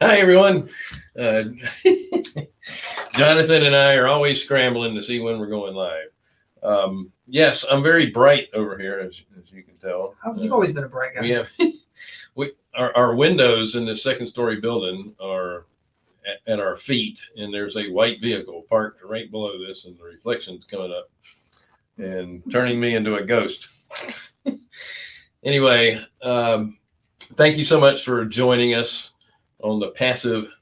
Hi, everyone. Uh, Jonathan and I are always scrambling to see when we're going live. Um, yes, I'm very bright over here, as, as you can tell. Oh, You've Uh, always been a bright guy. we have we our, our windows in the second story building are at, at our feet, and there's a white vehicle parked right below this, and the reflections coming up and turning me into a ghost. anyway, um, thank you so much for joining us on the Passive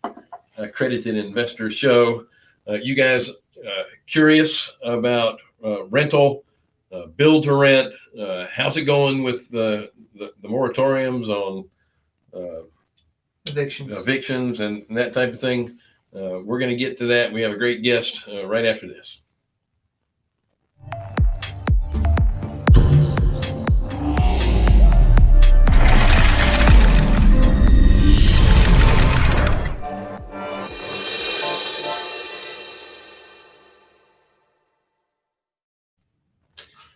Accredited Investor Show. Uh, you guys uh, curious about uh, rental, uh, build to rent? Uh, how's it going with the, the, the moratoriums on uh, Evictions. evictions and that type of thing? Uh, we're going to get to that. We have a great guest uh, right after this.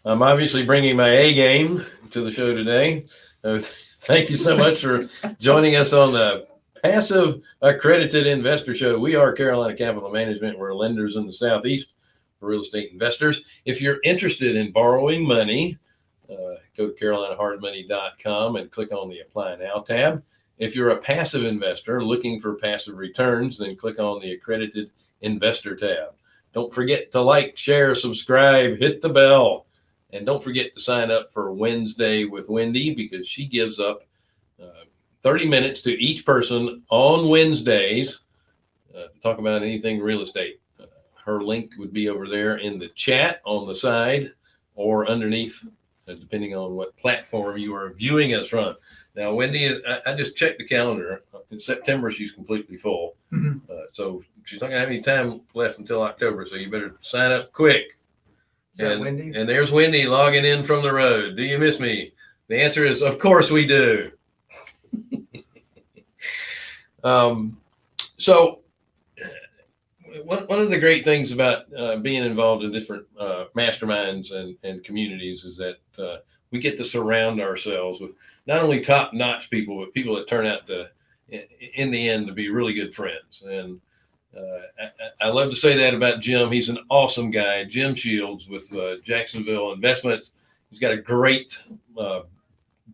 I'm obviously bringing my A game to the show today. Uh, thank you so much for joining us on the Passive Accredited Investor Show. We are Carolina Capital Management. We're lenders in the Southeast for real estate investors. If you're interested in borrowing money, uh, go to carolinahardmoney.com and click on the Apply Now tab. If you're a passive investor looking for passive returns, then click on the Accredited Investor tab. Don't forget to like, share, subscribe, hit the bell. And don't forget to sign up for Wednesday with Wendy because she gives up uh, 30 minutes to each person on Wednesdays uh, to talk about anything real estate. Uh, her link would be over there in the chat on the side or underneath, uh, depending on what platform you are viewing us from. Now, Wendy, I, I just checked the calendar. In September, she's completely full. Mhm. Uh, so she's not going to have any time left until October. So you better sign up quick. Is that And, Wendy? and there's Wendy logging in from the road. Do you miss me? The answer is, of course we do. um, so, one, one of the great things about uh, being involved in different uh, masterminds and, and communities is that uh, we get to surround ourselves with not only top notch people, but people that turn out to, in, in the end, to be really good friends. And uh, I, I love to say that about Jim. He's an awesome guy. Jim Shields with uh, Jacksonville Investments. He's got a great uh,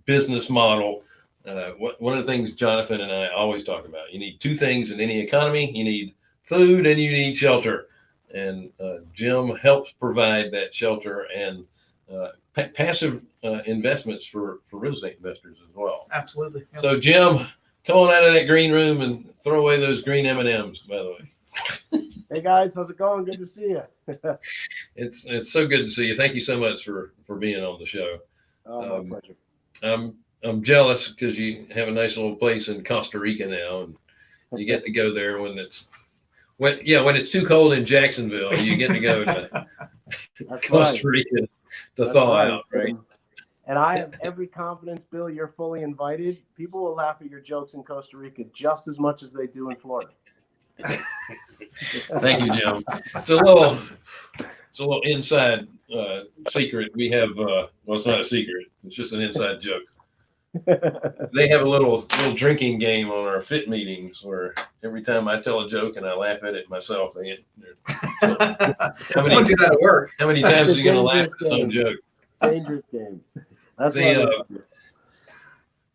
business model. Uh, what, one of the things Jonathan and I always talk about: you need two things in any economy. You need food and you need shelter. And uh, Jim helps provide that shelter and uh, pa- passive uh, investments for for real estate investors as well. Absolutely. Yep. So Jim, come on out of that green room and throw away those green M and M's. By the way. Hey guys, how's it going? Good to see you. It's it's so good to see you. Thank you so much for for being on the show. Oh, Um, my pleasure. I'm I'm jealous because you have a nice little place in Costa Rica now, and you get to go there when it's when yeah when it's too cold in Jacksonville. You get to go to Costa. Rica to That's thaw right. out, right? And I have every confidence, Bill. You're fully invited. People will laugh at your jokes in Costa Rica just as much as they do in Florida. Thank you, Jim. It's a little it's a little inside uh, secret. We have uh, well, it's not a secret. It's just an inside joke. they have a little little drinking game on our fit meetings where every time I tell a joke and I laugh at it myself, they get, how many wouldn't do that at work. how many times are you going to laugh at some joke? Dangerous game. That's The, uh.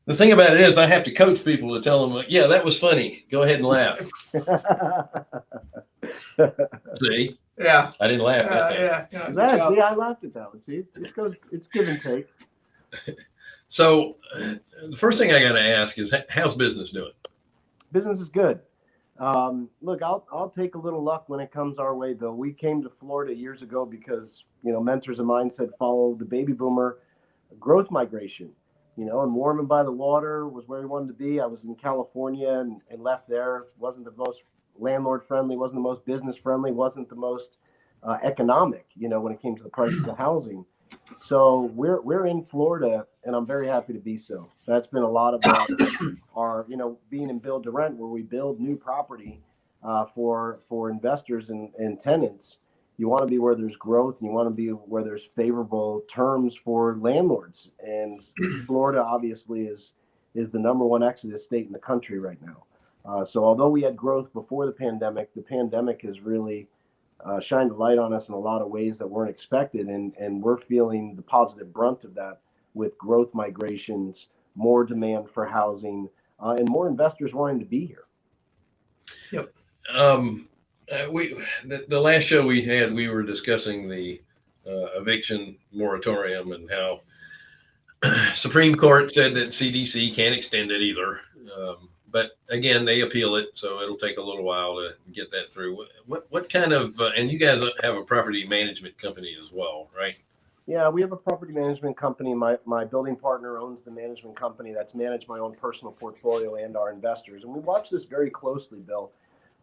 The thing about it is, I have to coach people to tell them, like, yeah, that was funny. Go ahead and laugh. See, Yeah. I didn't laugh Uh, at that. yeah. yeah, good yeah, see, I laughed at that one. See, it's goes, it's give and take. So, uh, the first thing I got to ask is, how's business doing? Business is good. Um, look, I'll I'll take a little luck when it comes our way, though. We came to Florida years ago because you know mentors of mine said follow the baby boomer growth migration. You know, and Warman by the water was where he wanted to be. I was in California and, and left there. wasn't the most landlord friendly, wasn't the most business friendly, wasn't the most uh, economic. You know, when it came to the prices of the housing. So we're we're in Florida, and I'm very happy to be so. That's been a lot about our, you know, being in build to rent, where we build new property uh, for for investors and, and tenants. You want to be where there's growth, and you want to be where there's favorable terms for landlords. And Florida obviously is is the number one exodus state in the country right now. Uh, so although we had growth before the pandemic, the pandemic has really uh, shined a light on us in a lot of ways that weren't expected, and and we're feeling the positive brunt of that with growth migrations, more demand for housing, uh, and more investors wanting to be here. Yep. Um, uh, we the, the last show we had, we were discussing the uh, eviction moratorium and how Supreme Court said that CDC can't extend it either. Um, but again, they appeal it, so it'll take a little while to get that through. What what, what kind of uh, and you guys have a property management company as well, right? Yeah, we have a property management company. My my building partner owns the management company that's managed my own personal portfolio and our investors, and we watch this very closely, Bill.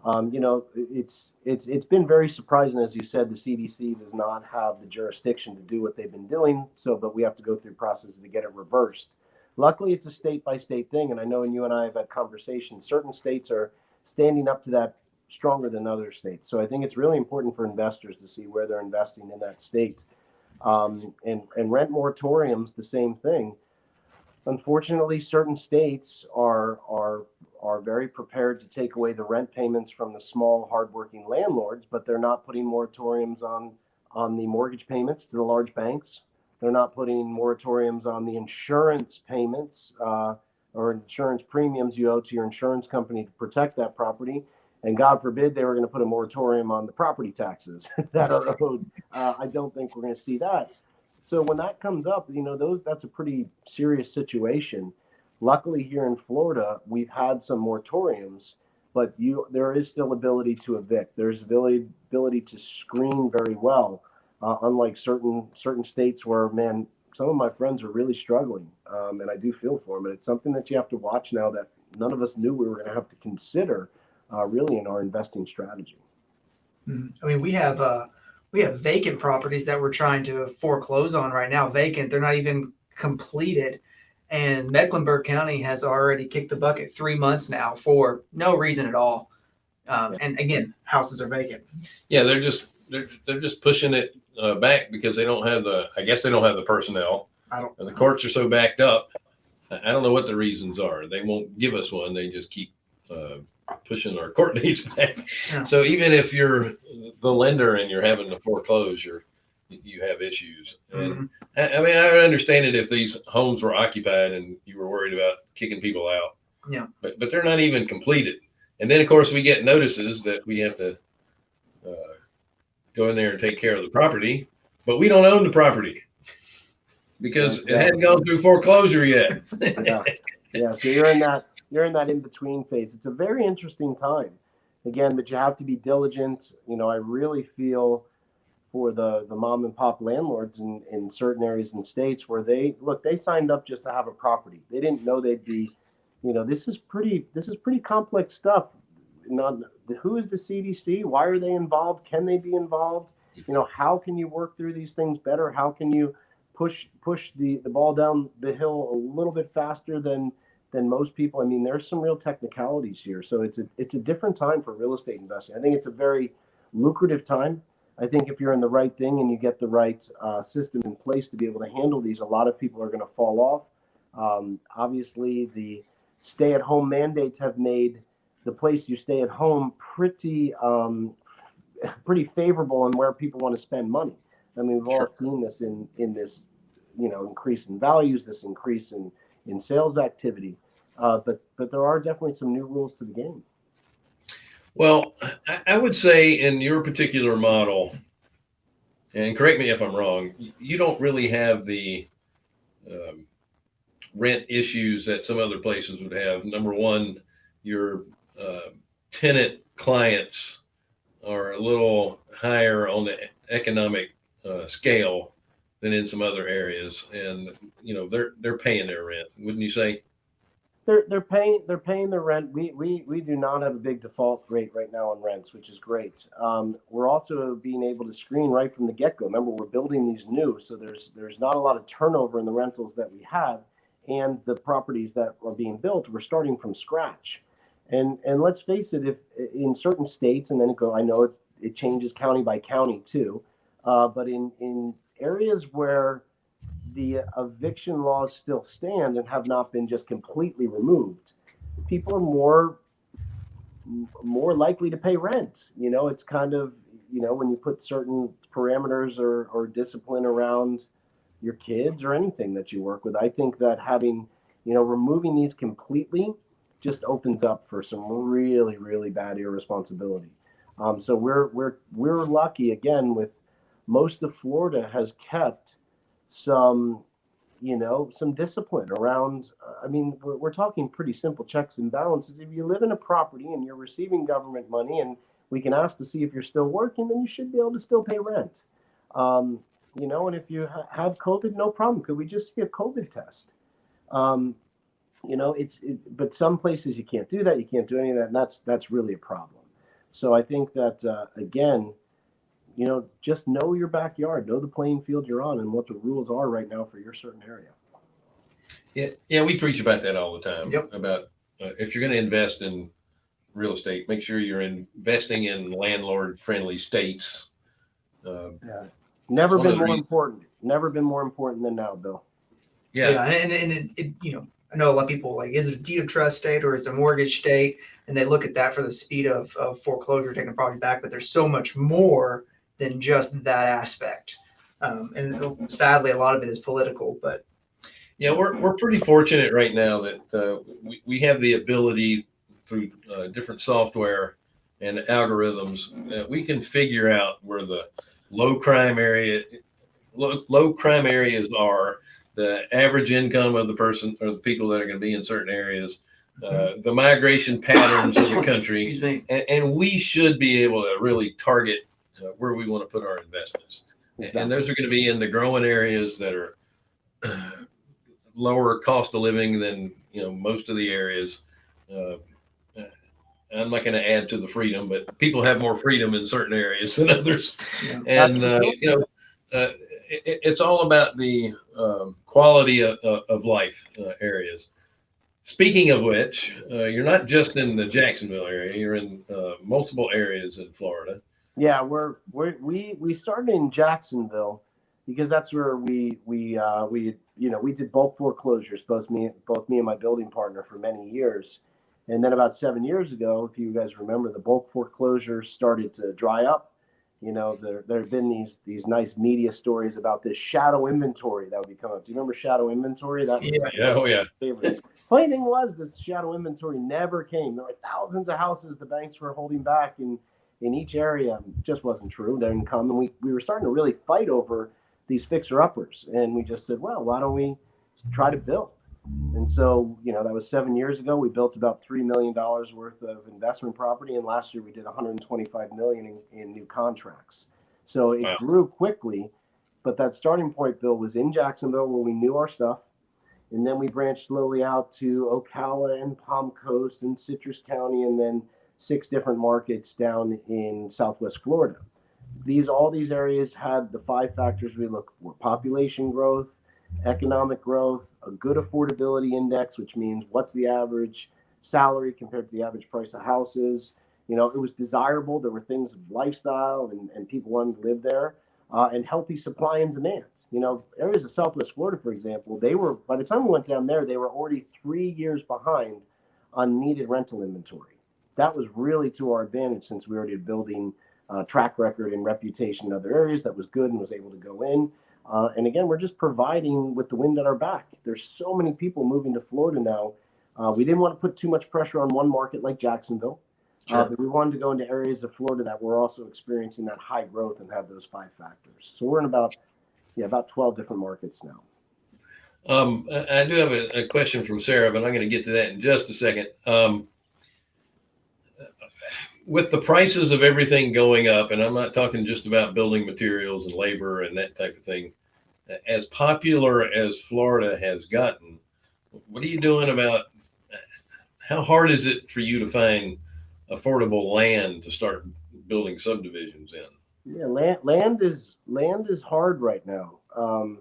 Um, you know, it's it's it's been very surprising, as you said, the CDC does not have the jurisdiction to do what they've been doing. So, but we have to go through processes to get it reversed. Luckily, it's a state by state thing, and I know, and you and I have had conversations. Certain states are standing up to that stronger than other states. So, I think it's really important for investors to see where they're investing in that state. Um, and and rent moratoriums, the same thing. Unfortunately, certain states are are are very prepared to take away the rent payments from the small, hardworking landlords, but they're not putting moratoriums on on the mortgage payments to the large banks. They're not putting moratoriums on the insurance payments uh, or insurance premiums you owe to your insurance company to protect that property. And God forbid they were going to put a moratorium on the property taxes that are owed. Uh, I don't think we're going to see that. So when that comes up, you know, those that's a pretty serious situation. Luckily, here in Florida, we've had some moratoriums, but you there is still ability to evict. There's ability ability to screen very well, uh, unlike certain certain states where man, some of my friends are really struggling, um, and I do feel for them. And it's something that you have to watch now that none of us knew we were going to have to consider, uh, really, in our investing strategy. Mhm. I mean, we have uh, we have vacant properties that we're trying to foreclose on right now. Vacant, they're not even completed, and Mecklenburg County has already kicked the bucket three months now for no reason at all. Um, and again, houses are vacant. Yeah, they're just they're they're just pushing it uh, back because they don't have the I guess they don't have the personnel. I don't. And the courts are so backed up. I don't know what the reasons are. They won't give us one. They just keep uh, pushing our court dates back. Yeah. So even if you're the lender and you're having to foreclose, you're you have issues. And Mhm. I, I mean, I understand it if these homes were occupied and you were worried about kicking people out. Yeah. But but they're not even completed. And then of course we get notices that we have to uh, go in there and take care of the property, but we don't own the property because it hadn't gone through foreclosure yet. yeah, yeah. So you're in that you're in that in between phase. It's a very interesting time, again, but you have to be diligent. You know, I really feel for the the mom and pop landlords in in certain areas and states where they look they signed up just to have a property. They didn't know they'd be, you know, this is pretty this is pretty complex stuff. Not who is the CDC? Why are they involved? Can they be involved? You know, how can you work through these things better? How can you push push the the ball down the hill a little bit faster than than most people. I mean, there's some real technicalities here. So it's a it's a different time for real estate investing. I think it's a very lucrative time. I think if you're in the right thing and you get the right uh, system in place to be able to handle these, a lot of people are going to fall off. Um, obviously, the stay-at-home mandates have made the place you stay at home pretty um, pretty favorable in where people want to spend money. I mean, we've all seen this in in this, you know, increase in values, this increase in in sales activity. Uh, but but there are definitely some new rules to the game. Well, I, would say in your particular model, and correct me if I'm wrong, you don't really have the um, rent issues that some other places would have. Number one, your uh, tenant clients are a little higher on the economic uh, scale than in some other areas, and you know they're they're paying their rent. Wouldn't you say? They're they're paying they're paying their rent. We we we do not have a big default rate right now on rents, which is great. Um, we're also being able to screen right from the get go. Remember, we're building these new, so there's there's not a lot of turnover in the rentals that we have, and the properties that are being built, we're starting from scratch. And and let's face it, if in certain states, and then it go, I know it, it changes county by county too, uh, but in in areas where the eviction laws still stand and have not been just completely removed, people are more more likely to pay rent. You know, it's kind of you know when you put certain parameters or, or discipline around your kids or anything that you work with. I think that having you know removing these completely just opens up for some really really bad irresponsibility. Um, so we're we're we're lucky again with most of Florida has kept some you know some discipline around i mean we're, we're talking pretty simple checks and balances. If you live in a property and you're receiving government money and we can ask to see if you're still working then you should be able to still pay rent. Um, you know and if you ha- have covid no problem. Could we just see a covid test? Um, you know it's it, but some places you can't do that. You can't do any of that. And that's that's really a problem. So i think that uh, again you know, just know your backyard, know the playing field you're on, and what the rules are right now for your certain area. Yeah, yeah, we preach about that all the time. Yep. About uh, if you're going to invest in real estate, make sure you're investing in landlord-friendly states. Uh, Never been more rea- important. Never been more important than now, Bill. yeah, Yeah, and, and it, it, you know, I know a lot of people like, is it a deed of trust state or is it a mortgage state? And they look at that for the speed of, of foreclosure, taking a property back, but there's so much more than just that aspect. Um, and sadly, a lot of it is political, but yeah, we're we're pretty fortunate right now that uh, we we have the ability through uh, different software and algorithms that we can figure out where the low crime area low, low crime areas are the average income of the person or the people that are going to be in certain areas uh, the migration patterns of the country and, and we should be able to really target uh, where we want to put our investments. And those are going to be in the growing areas that are uh, lower cost of living than you know most of the areas. Uh, uh, i'm not going to add to the freedom but people have more freedom in certain areas than others. Know, and uh, you know uh, it, it's all about the um, quality of, of life uh, areas. Speaking of which uh, you're not just in the jacksonville area you're in uh, multiple areas in florida Yeah, we're, we're we we started in Jacksonville because that's where we we uh, we you know we did bulk foreclosures both me both me and my building partner for many years, and then about seven years ago, if you guys remember, the bulk foreclosures started to dry up. You know, there there have been these these nice media stories about this shadow inventory that would be coming up. Do you remember shadow inventory? That was Yeah. yeah oh yeah favorites. Funny thing was, this shadow inventory never came. There were thousands of houses the banks were holding back in in each area. Just wasn't true. They didn't come, and we we were starting to really fight over these fixer uppers. And we just said, well, why don't we try to build? And so, you know, that was seven years ago. We built about three million dollars worth of investment property, and last year we did 125 million in, in new contracts. So it Wow. grew quickly, but that starting point, Bill, was in Jacksonville where we knew our stuff, and then we branched slowly out to Ocala and Palm Coast and Citrus County, and then six different markets down in Southwest Florida. These all these areas had the five factors we look for: population growth, economic growth, a good affordability index, which means what's the average salary compared to the average price of houses. You know, it was desirable. There were things of lifestyle and, and people wanted to live there, uh, and healthy supply and demand. You know, areas of Southwest Florida, for example, they were by the time we went down there, they were already three years behind on needed rental inventory. That was really to our advantage since we already had building uh, track record and reputation in other areas that was good and was able to go in. Uh, and again, we're just providing with the wind at our back. There's so many people moving to Florida now. Uh, we didn't want to put too much pressure on one market like Jacksonville, uh, Sure. but we wanted to go into areas of Florida that were also experiencing that high growth and have those five factors. So we're in about yeah about 12 different markets now. Um, I, I do have a, a question from Sarah, but I'm going to get to that in just a second. Um, with the prices of everything going up, and I'm not talking just about building materials and labor and that type of thing, as popular as Florida has gotten, what are you doing about how hard is it for you to find affordable land to start building subdivisions in? Yeah, land land is land is hard right now um,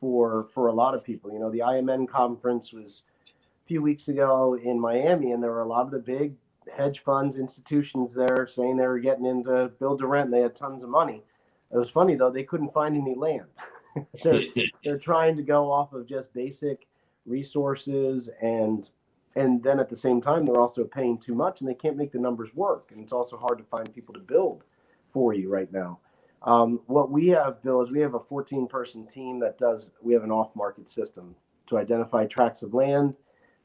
for for a lot of people. You know, the IMN conference was a few weeks ago in Miami, and there were a lot of the big hedge funds, institutions there saying they were getting into build to rent. And they had tons of money. It was funny though; they couldn't find any land. they're, they're trying to go off of just basic resources and and then at the same time they're also paying too much and they can't make the numbers work and it's also hard to find people to build for you right now um, what we have bill is we have a 14 person team that does we have an off market system to identify tracts of land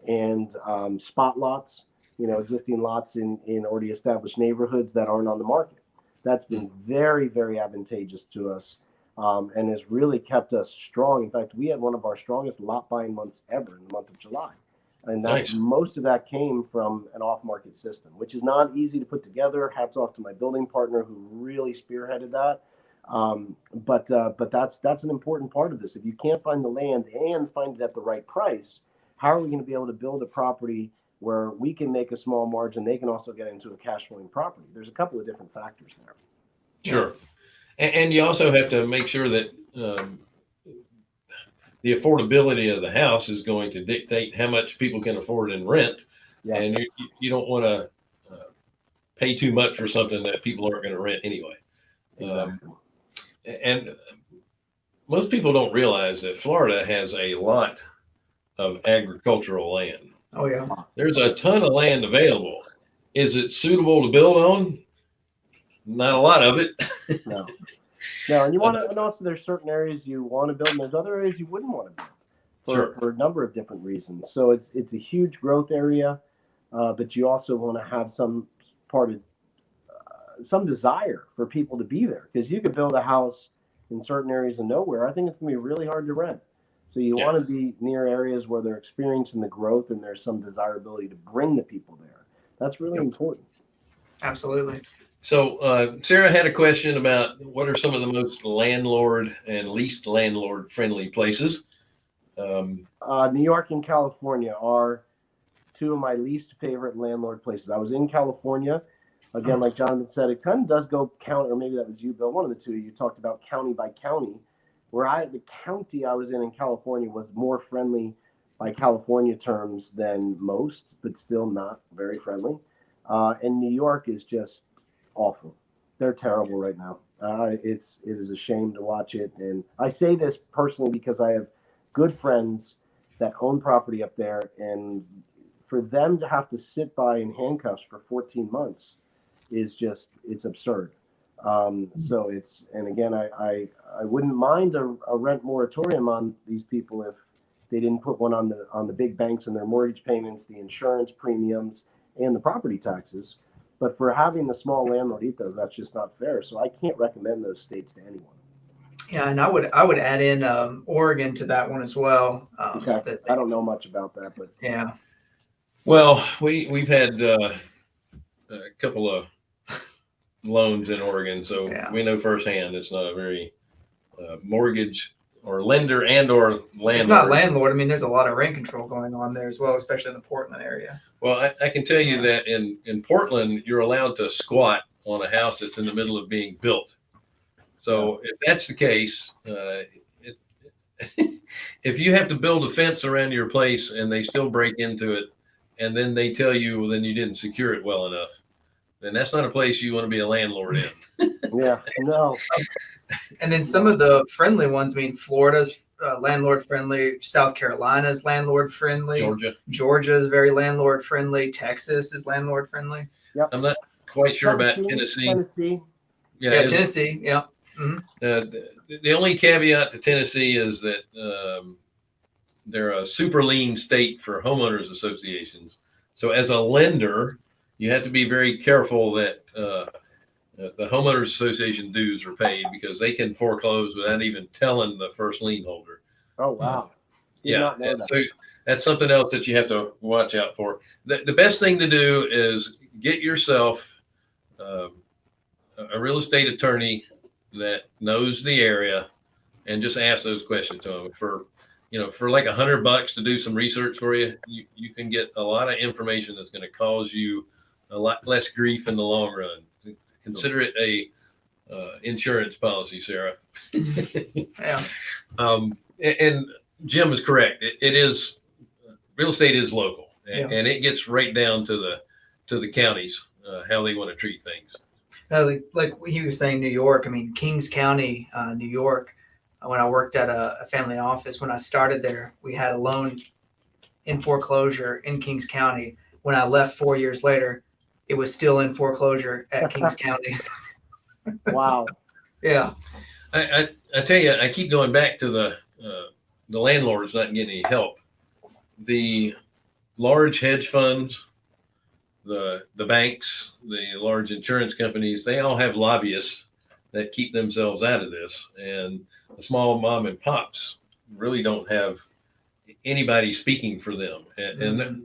and um, spot lots you know existing lots in in already established neighborhoods that aren't on the market that's been very very advantageous to us um, and has really kept us strong. In fact, we had one of our strongest lot buying months ever in the month of July. And that, Nice. most of that came from an off market system, which is not easy to put together. Hats off to my building partner who really spearheaded that. Um, but uh, but that's that's an important part of this. If you can't find the land and find it at the right price, how are we going to be able to build a property where we can make a small margin? They can also get into a cash flowing property. There's a couple of different factors there. Sure. And, and you also have to make sure that um, the affordability of the house is going to dictate how much people can afford in rent. Yeah. And you, you don't want to uh, pay too much for something that people aren't going to rent anyway. Um, and most people don't realize that Florida has a lot of agricultural land. Oh yeah. There's a ton of land available. Is it suitable to build on? Not a lot of it. No. No, and you want to, and also there's certain areas you want to build, and there's other areas you wouldn't want to build for, Sure. for a number of different reasons. So it's it's a huge growth area, uh, but you also want to have some part of uh, some desire for people to be there because you could build a house in certain areas of nowhere. I think it's gonna be really hard to rent. So you Yeah. want to be near areas where they're experiencing the growth and there's some desirability to bring the people there. That's really Yep. important. Absolutely. So uh, Sarah had a question about what are some of the most landlord and least landlord friendly places. Um, uh, New York and California are two of my least favorite landlord places. I was in California. Again, like Jonathan said, it kind of does go count, or maybe that was you, Bill. One of the two. You talked about county by county. Where I, the county I was in in California was more friendly by California terms than most, but still not very friendly. Uh, and New York is just awful. They're terrible right now. Uh, it's it is a shame to watch it, and I say this personally because I have good friends that own property up there and for them to have to sit by in handcuffs for 14 months is just it's absurd um, so it's and again I, I i wouldn't mind a, a rent moratorium on these people if they didn't put one on the on the big banks and their mortgage payments the insurance premiums and the property taxes but for having the small landlord eat that's just not fair so i can't recommend those states to anyone Yeah, and I would I would add in um, Oregon to that one as well. Um, okay that- i don't know much about that but yeah. well, we we've had uh, a couple of loans in Oregon, so Yeah. we know firsthand it's not a very uh, mortgage or lender and or landlord. It's not landlord. I mean, there's a lot of rent control going on there as well, especially in the Portland area. Well, I, I can tell you that in, in Portland, you're allowed to squat on a house that's in the middle of being built. So if that's the case, uh, it, if you have to build a fence around your place and they still break into it, and then they tell you, well, then you didn't secure it well enough, then that's not a place you want to be a landlord in. yeah no And then some of the friendly ones. I mean, Florida's uh, landlord friendly. South Carolina's landlord friendly. Georgia, Georgia is very landlord friendly. Texas is landlord friendly. Yep. I'm not quite sure about Tennessee, Tennessee. Tennessee. Yeah, Tennessee. Yeah. Uh, the, the only caveat to Tennessee is that um, they're a super lien state for homeowners associations. So as a lender, you have to be very careful that uh, uh, the homeowners association dues are paid because they can foreclose without even telling the first lien holder. Oh wow. Did Yeah, not know that. so that's something else that you have to watch out for. The, the best thing to do is get yourself um, a a real estate attorney that knows the area and just ask those questions to them for you know for like a hundred bucks to do some research for you you, you can get a lot of information that's going to cause you a lot less grief in the long run consider it a uh, insurance policy sarah Yeah. um, and Jim is correct. It, it is real estate is local, and, Yeah. and it gets right down to the to the counties uh, how they want to treat things. No, like, like he was saying, New York. I mean, Kings County, uh, New York. when I worked at a, a family office. When I started there, we had a loan in foreclosure in Kings County. When I left four years later, it was still in foreclosure at Kings County. Wow. Yeah. I, I, I tell you, I keep going back to the uh, the landlords not getting any help. The large hedge funds, the the banks, the large insurance companies, they all have lobbyists that keep themselves out of this, and the small mom and pops really don't have anybody speaking for them. And, and Mhm.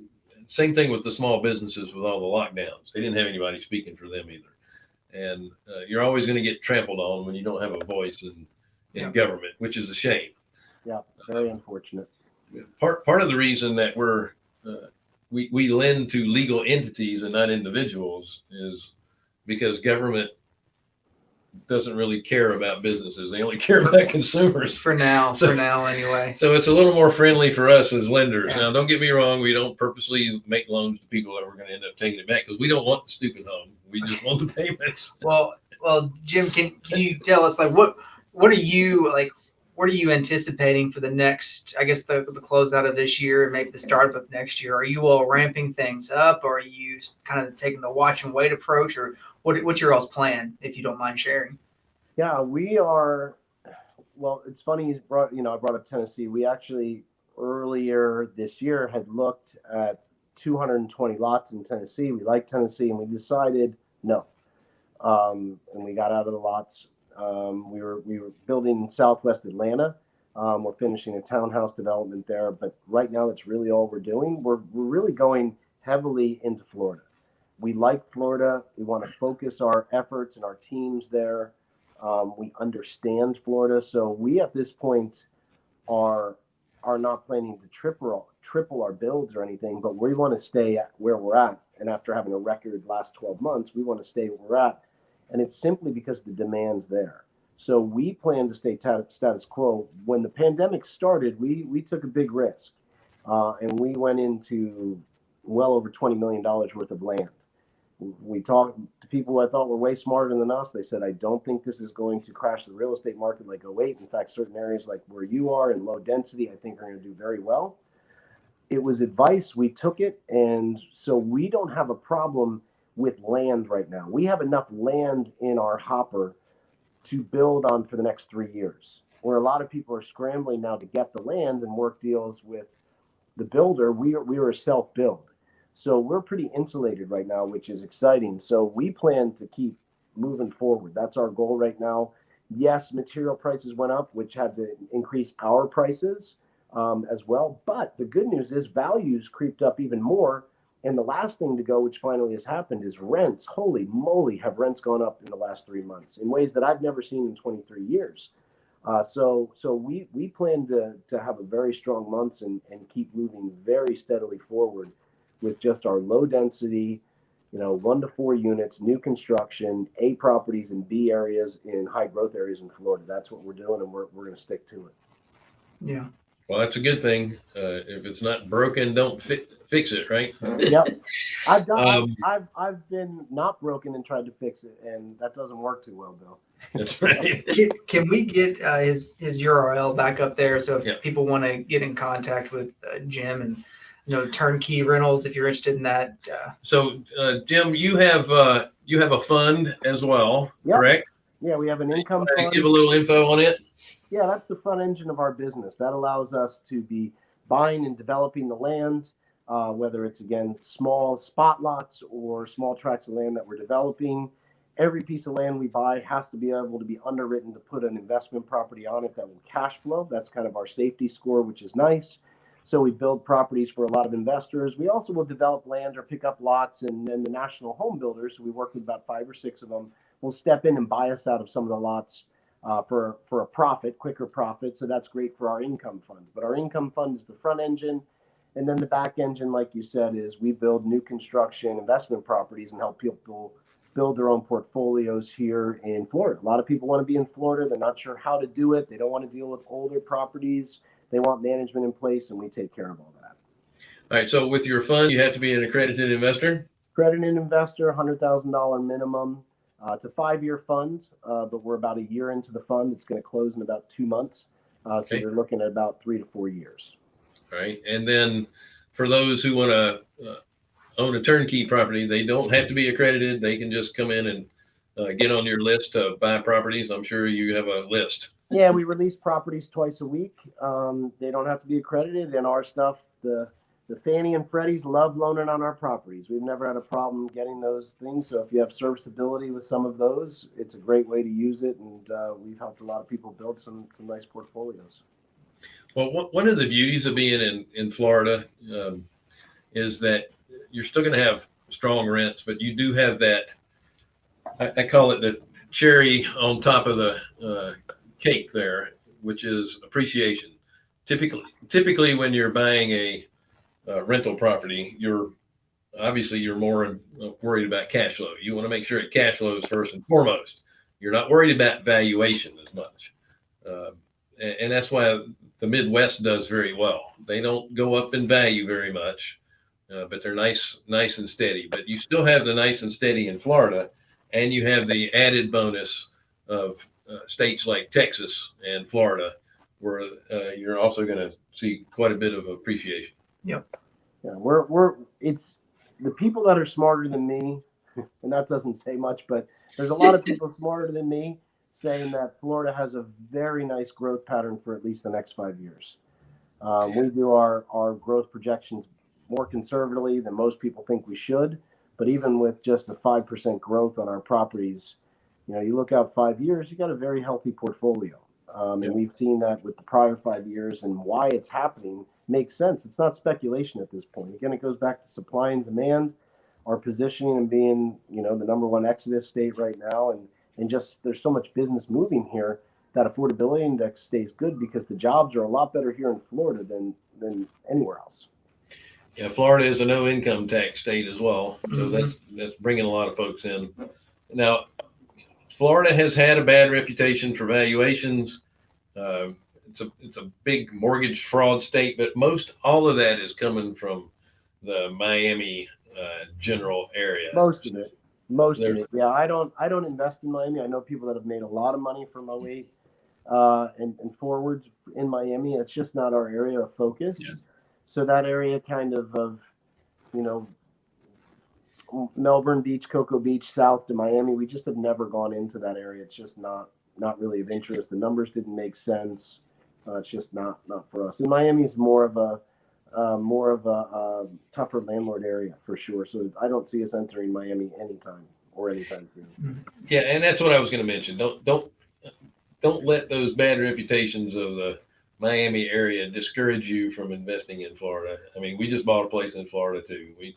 Same thing with the small businesses with all the lockdowns; they didn't have anybody speaking for them either. And uh, you're always going to get trampled on when you don't have a voice in in Yeah. government, which is a shame. Yeah, very unfortunate. Part part of the reason that we're uh, we we lend to legal entities and not individuals is because government doesn't really care about businesses; they only care about consumers. For now, So- for now, anyway. So it's a little more friendly for us as lenders. Yeah. Now, don't get me wrong; we don't purposely make loans to people that we're going to end up taking it back because we don't want the stupid home. We just want the payments. Well, well, Jim, can can you tell us like what what are you like? What are you anticipating for the next? I guess the the closeout of this year and maybe the start of next year. Are you all ramping things up, or are you kind of taking the watch and wait approach, or what what's your all's plan? If you don't mind sharing. Yeah, we are. Well, it's funny you brought. You know, I brought up Tennessee. We actually earlier this year had looked at 220 lots in Tennessee. We like Tennessee, and we decided no. Um, and we got out of the lots. Um, we were we were building in Southwest Atlanta. Um, we're finishing a townhouse development there, but right now that's really all we're doing. We're we're really going heavily into Florida. We like Florida. We want to focus our efforts and our teams there. Um, we understand Florida, so we at this point are are not planning to triple triple our builds or anything, but we want to stay at where we're at. And after having a record last 12 months, we want to stay where we're at, and it's simply because the demand's there. So we plan to stay ta- status quo. When the pandemic started, we we took a big risk, uh, and we went into well over 20 million dollars worth of land we talked to people I thought were way smarter than us. They said, I don't think this is going to crash the real estate market like 08. In fact, certain areas like where you are in low density, I think are going to do very well. It was advice. We took it. And so we don't have a problem with land right now. We have enough land in our hopper to build on for the next three years. Where a lot of people are scrambling now to get the land and work deals with the builder, we are, we are self build. So we're pretty insulated right now, which is exciting. So we plan to keep moving forward. That's our goal right now. Yes, material prices went up, which had to increase our prices um, as well. But the good news is values creeped up even more. And the last thing to go, which finally has happened, is rents. Holy moly, have rents gone up in the last three months in ways that I've never seen in 23 years. Uh, so, so we we plan to to have a very strong months and and keep moving very steadily forward with just our low density, you know, one to four units, new construction, A properties in B areas in high growth areas in Florida. That's what we're doing, and we're we're going to stick to it. Yeah. Well, that's a good thing. Uh, if it's not broken, don't fi- fix it, right? Yep, I've done. Um, I've, I've I've been not broken and tried to fix it, and that doesn't work too well, Bill. That's right. Can, can we get uh, his his URL back up there so if Yeah. people want to get in contact with uh, Jim and you know turnkey rentals if you're interested in that uh, So, uh, Jim, you have uh, you have a fund as well, Yep. correct? Yeah, we have an income fund. Give a little info on it. Yeah, that's the front engine of our business. That allows us to be buying and developing the land, uh, whether it's again small spot lots or small tracts of land that we're developing. Every piece of land we buy has to be able to be underwritten to put an investment property on it that will cash flow. That's kind of our safety score, which is nice. So we build properties for a lot of investors. We also will develop land or pick up lots, and then the national home builders, we work with about five or six of them, will step in and buy us out of some of the lots uh, for for a profit, quicker profit. So that's great for our income fund. But our income fund is the front engine, and then the back engine, like you said, is we build new construction investment properties and help people build their own portfolios here in Florida. A lot of people want to be in Florida. They're not sure how to do it. They don't want to deal with older properties. They want management in place, and we take care of all that. All right. So, with your fund, you have to be an accredited investor. Accredited investor, hundred thousand dollar minimum. Uh, it's a five-year fund, uh, but we're about a year into the fund. It's going to close in about two months. Uh, so Okay. you're looking at about three to four years. All right, And then for those who want to uh, own a turnkey property, they don't have to be accredited. They can just come in and uh, get on your list to buy properties. I'm sure you have a list. Yeah, we release properties twice a week. Um, they don't have to be accredited, and our stuff, the the Fannie and Freddie's love loaning on our properties. We've never had a problem getting those things. So if you have serviceability with some of those, it's a great way to use it, and uh, we've helped a lot of people build some some nice portfolios. Well, one- one of the beauties of being in, in Florida um, is that you're still going to have strong rents, but you do have that, I, I call it the cherry on top of the uh, cake there, which is appreciation. Typically, typically when you're buying a uh, rental property, you're obviously you're more uh, worried about cash flow. You want to make sure it cash flows first and foremost. You're not worried about valuation as much. Uh, and, and that's why the Midwest does very well. They don't go up in value very much, uh, but they're nice, nice and steady. But you still have the nice and steady in Florida, and you have the added bonus of uh, states like Texas and Florida, where uh, you're also going to see quite a bit of appreciation. Yeah, we're we're it's the people that are smarter than me, and that doesn't say much, but there's a lot of people smarter than me saying that Florida has a very nice growth pattern for at least the next five years. Um, we do our our growth projections more conservatively than most people think we should, but even with just a five percent growth on our properties, you know, you look out five years, you got a very healthy portfolio. Um, and we've seen that with the prior five years and why it's happening makes sense. It's not speculation at this point. Again, it goes back to supply and demand, our positioning and being, you know, the number one exodus state right now, and and just there's so much business moving here that affordability index stays good because the jobs are a lot better here in Florida than than anywhere else. Yeah, Florida is a no income tax state as well, so Mhm. that's that's bringing a lot of folks in. Now, Florida has had a bad reputation for valuations. Uh, it's a it's a big mortgage fraud state, but most all of that is coming from the Miami uh, general area. Most of it, most of it. Yeah, I don't I don't invest in Miami. I know people that have made a lot of money from 08 uh, and and forwards in Miami. It's just not our area of focus. Yeah. So that area kind of of you know Melbourne Beach, Cocoa Beach, south to Miami. We just have never gone into that area. It's just not not really of interest. The numbers didn't make sense. Uh, it's just not not for us. And Miami is more of a uh, more of a, uh tougher landlord area for sure. So I don't see us entering Miami anytime or anytime soon. Yeah, and that's what I was going to mention. Don't don't don't let those bad reputations of the Miami area discourage you from investing in Florida. I mean, we just bought a place in Florida too. We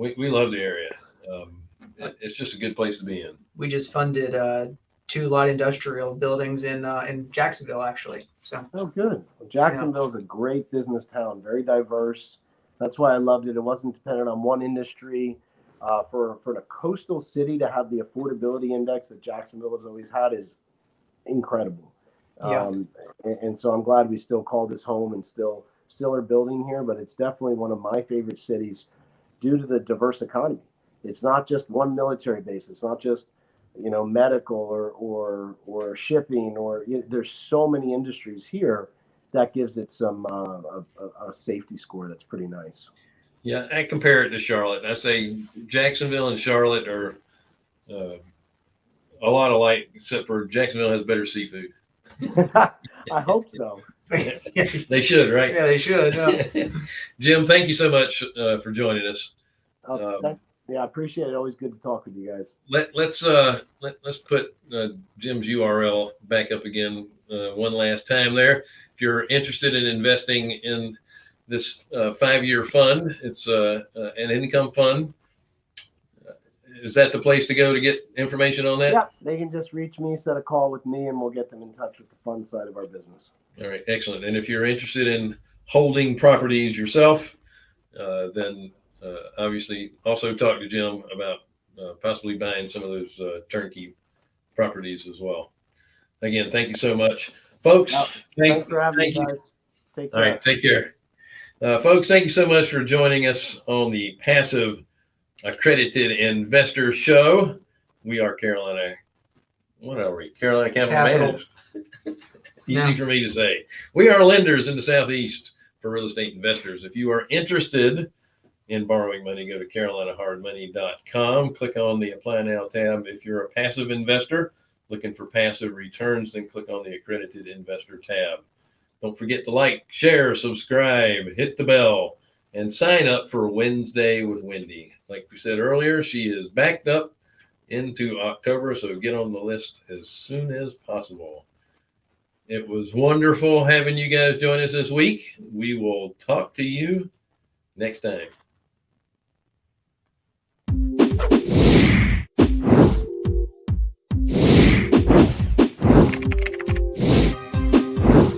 we, we love the area. Um, it- it's just a good place to be in. We just funded uh, two light industrial buildings in uh, in Jacksonville, actually. So Oh, good. Well, Jacksonville is a great business town, very diverse. That's why I loved it. It wasn't dependent on one industry. Uh, for for the coastal city to have the affordability index that Jacksonville has always had is incredible. Yeah. Um, and, and so I'm glad we still call this home and still still are building here. But it's definitely one of my favorite cities due to the diverse economy. It's not just one military base. It's not just you know medical or or or shipping or you there's so many industries here that gives it some uh, a, a- a safety score that's pretty nice. Yeah, I compare it to Charlotte. I say Jacksonville and Charlotte are uh, a lot alike, except for Jacksonville has better seafood. I hope so. Yeah, They should, right? Yeah, they should. uh, Jim, thank you so much uh, for joining us. Uh, Um, thank- yeah, I appreciate it. Always good to talk with you guys. Let let's uh let let's put uh, Jim's URL back up again uh, one last time there. If you're interested in investing in this uh, five-year fund, it's uh, uh, an income fund. Is that the place to go to get information on that? Yeah, they can just reach me, set a call with me, and we'll get them in touch with the fund side of our business. All right, excellent. And if you're interested in holding properties yourself, uh, then uh, obviously also talk to Jim about uh, possibly buying some of those uh, turnkey properties as well. Again, thank you so much, folks. Yep. Thank, Thanks for having thank me, you. guys. Take care. right, take care. Uh, folks, thank you so much for joining us on the Passive Accredited Investor Show. We are Carolina. What are we? Carolina Capital, Capital. Management. Easy Yeah. for me to say. We are lenders in the Southeast for real estate investors. If you are interested in borrowing money, go to carolinahardmoney.com. Click on the Apply Now tab. If you're a passive investor looking for passive returns, then click on the Accredited Investor tab. Don't forget to like, share, subscribe, hit the bell, and sign up for Wednesday with Wendy. Like we said earlier, she is backed up into October, so get on the list as soon as possible. It was wonderful having you guys join us this week. We will talk to you next time.